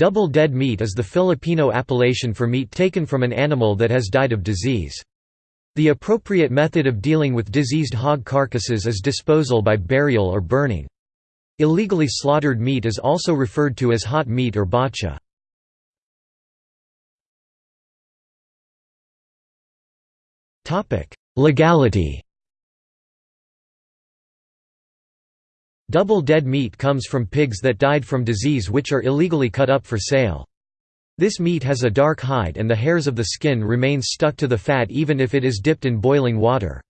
Double dead meat is the Filipino appellation for meat taken from an animal that has died of disease. The appropriate method of dealing with diseased hog carcasses is disposal by burial or burning. Illegally slaughtered meat is also referred to as hot meat or botcha. Legality Double dead meat comes from pigs that died from disease which are illegally cut up for sale. This meat has a dark hide and the hairs of the skin remain stuck to the fat even if it is dipped in boiling water.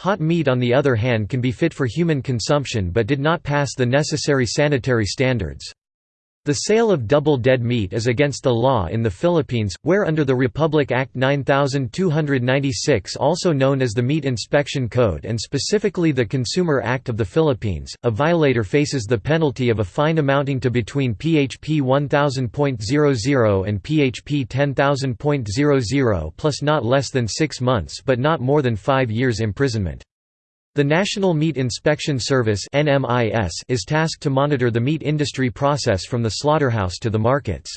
Hot meat on the other hand can be fit for human consumption but did not pass the necessary sanitary standards. The sale of double dead meat is against the law in the Philippines, where under the Republic Act 9296 also known as the Meat Inspection Code and specifically the Consumer Act of the Philippines, a violator faces the penalty of a fine amounting to between PHP 1000.00 and PHP 10,000.00 plus not less than six months but not more than five years imprisonment. The National Meat Inspection Service is tasked to monitor the meat industry process from the slaughterhouse to the markets.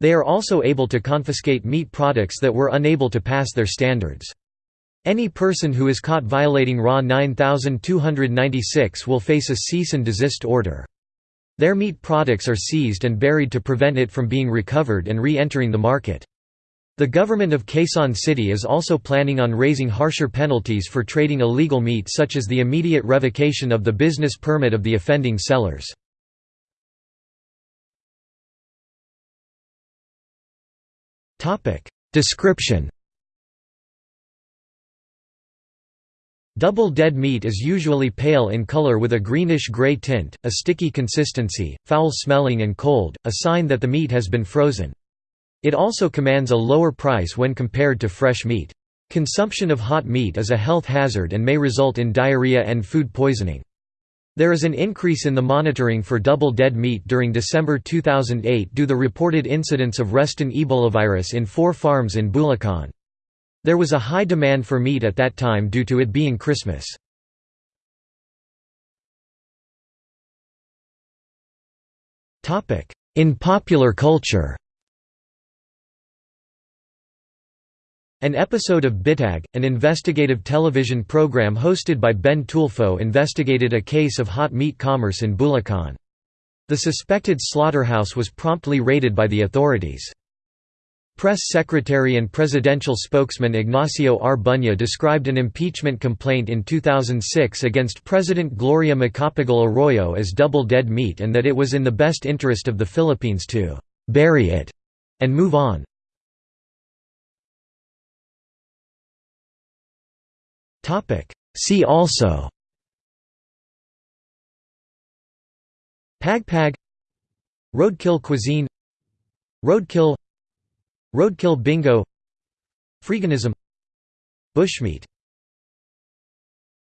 They are also able to confiscate meat products that were unable to pass their standards. Any person who is caught violating RA 9296 will face a cease and desist order. Their meat products are seized and buried to prevent it from being recovered and re-entering the market. The government of Quezon City is also planning on raising harsher penalties for trading illegal meat such as the immediate revocation of the business permit of the offending sellers. Description Double dead meat is usually pale in color with a greenish-gray tint, a sticky consistency, foul-smelling and cold, a sign that the meat has been frozen. It also commands a lower price when compared to fresh meat. Consumption of hot meat is a health hazard and may result in diarrhea and food poisoning. There is an increase in the monitoring for double dead meat during December 2008 due the reported incidence of Reston ebolavirus in four farms in Bulacan. There was a high demand for meat at that time due to it being Christmas. In popular culture An episode of Bitag, an investigative television program hosted by Ben Tulfo investigated a case of hot meat commerce in Bulacan. The suspected slaughterhouse was promptly raided by the authorities. Press secretary and presidential spokesman Ignacio R. Bunye described an impeachment complaint in 2006 against President Gloria Macapagal Arroyo as double dead meat and that it was in the best interest of the Philippines to «bury it» and move on. See also Pagpag Roadkill cuisine Roadkill Roadkill bingo Freeganism Bushmeat